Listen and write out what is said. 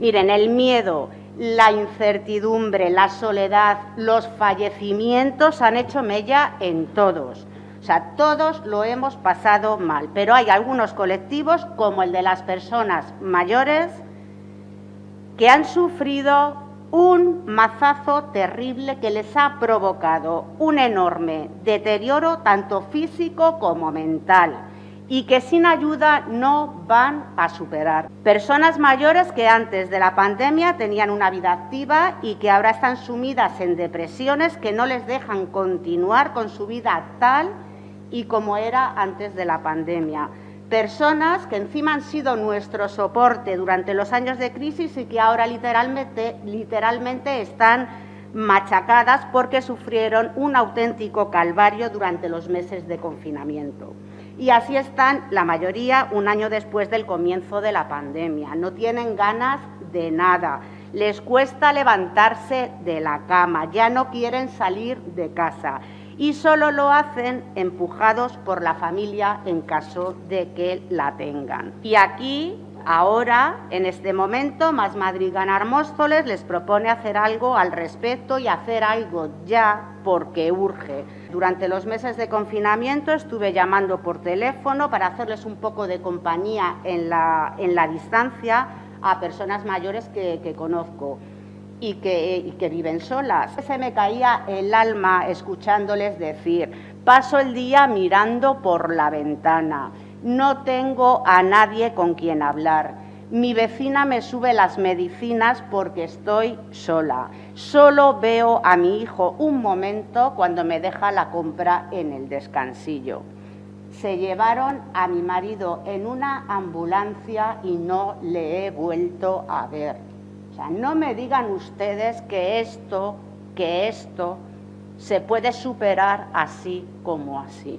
Miren, el miedo, la incertidumbre, la soledad, los fallecimientos han hecho mella en todos. O sea, todos lo hemos pasado mal, pero hay algunos colectivos, como el de las personas mayores, que han sufrido un mazazo terrible que les ha provocado un enorme deterioro tanto físico como mental y que sin ayuda no van a superar. Personas mayores que antes de la pandemia tenían una vida activa y que ahora están sumidas en depresiones que no les dejan continuar con su vida tal y como era antes de la pandemia. Personas que encima han sido nuestro soporte durante los años de crisis y que ahora literalmente, literalmente están machacadas porque sufrieron un auténtico calvario durante los meses de confinamiento. Y así están la mayoría un año después del comienzo de la pandemia. No tienen ganas de nada, les cuesta levantarse de la cama, ya no quieren salir de casa y solo lo hacen empujados por la familia en caso de que la tengan. Y aquí Ahora, en este momento, Más Madrid Ganar Móstoles les propone hacer algo al respecto y hacer algo ya porque urge. Durante los meses de confinamiento estuve llamando por teléfono para hacerles un poco de compañía en la, en la distancia a personas mayores que, conozco y que, y que viven solas. Se me caía el alma escuchándoles decir, paso el día mirando por la ventana no tengo a nadie con quien hablar. Mi vecina me sube las medicinas porque estoy sola. Solo veo a mi hijo un momento cuando me deja la compra en el descansillo. Se llevaron a mi marido en una ambulancia y no le he vuelto a ver. O sea, no me digan ustedes que esto, que esto se puede superar así como así.